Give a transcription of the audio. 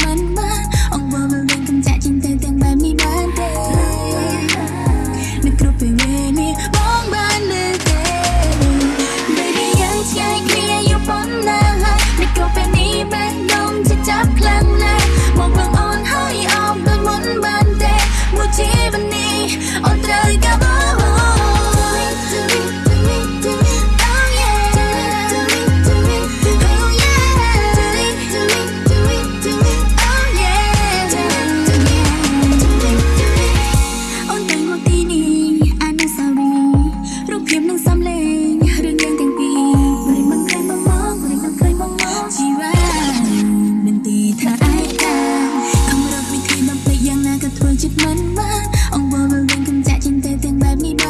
money let me